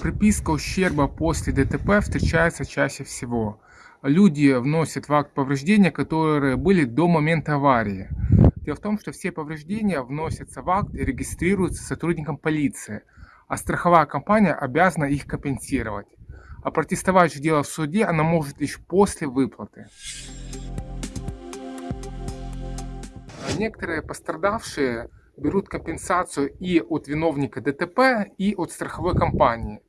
Приписка ущерба после ДТП встречается чаще всего. Люди вносят в акт повреждения, которые были до момента аварии. Дело в том, что все повреждения вносятся в акт и регистрируются сотрудником полиции, а страховая компания обязана их компенсировать. А протестовать же дело в суде она может лишь после выплаты. Некоторые пострадавшие берут компенсацию и от виновника ДТП, и от страховой компании.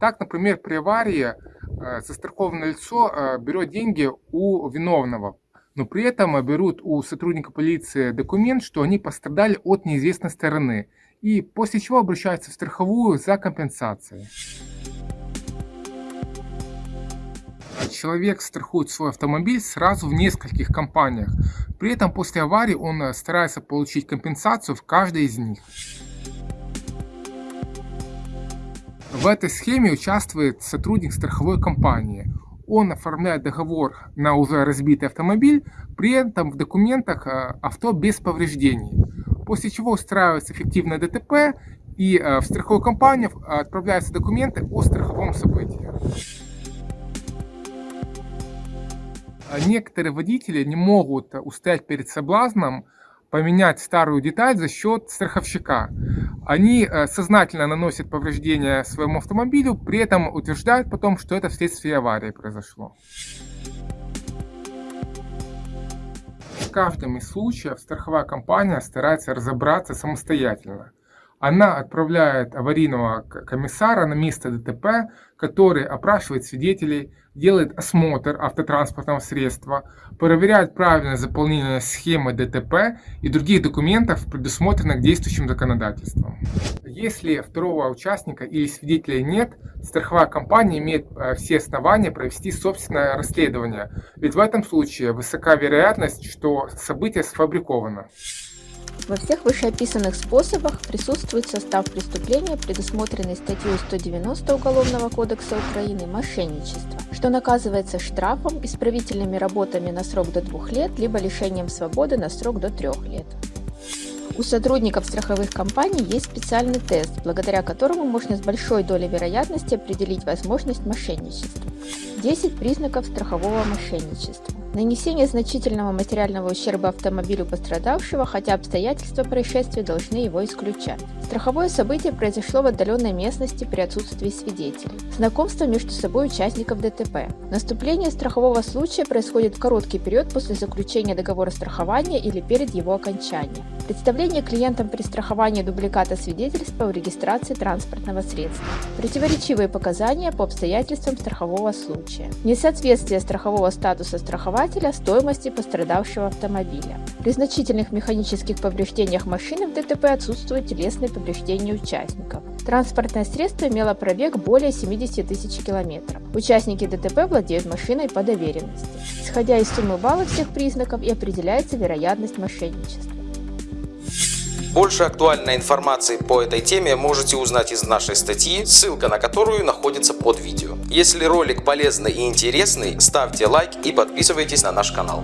Так, например, при аварии э, застрахованное лицо э, берет деньги у виновного, но при этом берут у сотрудника полиции документ, что они пострадали от неизвестной стороны, и после чего обращаются в страховую за компенсацией. Человек страхует свой автомобиль сразу в нескольких компаниях. При этом после аварии он э, старается получить компенсацию в каждой из них. В этой схеме участвует сотрудник страховой компании. Он оформляет договор на уже разбитый автомобиль, при этом в документах э, авто без повреждений. После чего устраивается эффективное ДТП и э, в страховую компанию отправляются документы о страховом событии. Некоторые водители не могут устоять перед соблазном поменять старую деталь за счет страховщика. Они э, сознательно наносят повреждения своему автомобилю, при этом утверждают потом, что это вследствие аварии произошло. В каждом из случаев страховая компания старается разобраться самостоятельно она отправляет аварийного комиссара на место ДТП, который опрашивает свидетелей, делает осмотр автотранспортного средства, проверяет правильное заполнение схемы ДТП и других документов, предусмотренных действующим законодательством. Если второго участника или свидетеля нет, страховая компания имеет э, все основания провести собственное расследование, ведь в этом случае высока вероятность, что событие сфабриковано. Во всех вышеописанных способах присутствует состав преступления, предусмотренный статьей 190 Уголовного кодекса Украины «Мошенничество», что наказывается штрафом, исправительными работами на срок до двух лет, либо лишением свободы на срок до трех лет. У сотрудников страховых компаний есть специальный тест, благодаря которому можно с большой долей вероятности определить возможность мошенничества. 10 признаков страхового мошенничества. Нанесение значительного материального ущерба автомобилю пострадавшего, хотя обстоятельства происшествия должны его исключать. Страховое событие произошло в отдаленной местности при отсутствии свидетелей. Знакомство между собой участников ДТП. Наступление страхового случая происходит в короткий период после заключения договора страхования или перед его окончанием. Представление клиентам при страховании дубликата свидетельства о регистрации транспортного средства. Противоречивые показания по обстоятельствам страхового случая. Несоответствие страхового статуса страхования покупателя стоимости пострадавшего автомобиля. При значительных механических повреждениях машины в ДТП отсутствуют телесные повреждения участников. Транспортное средство имело пробег более 70 тысяч километров. Участники ДТП владеют машиной по доверенности. Исходя из суммы баллов всех признаков и определяется вероятность мошенничества. Больше актуальной информации по этой теме можете узнать из нашей статьи, ссылка на которую находится под видео. Если ролик полезный и интересный, ставьте лайк и подписывайтесь на наш канал.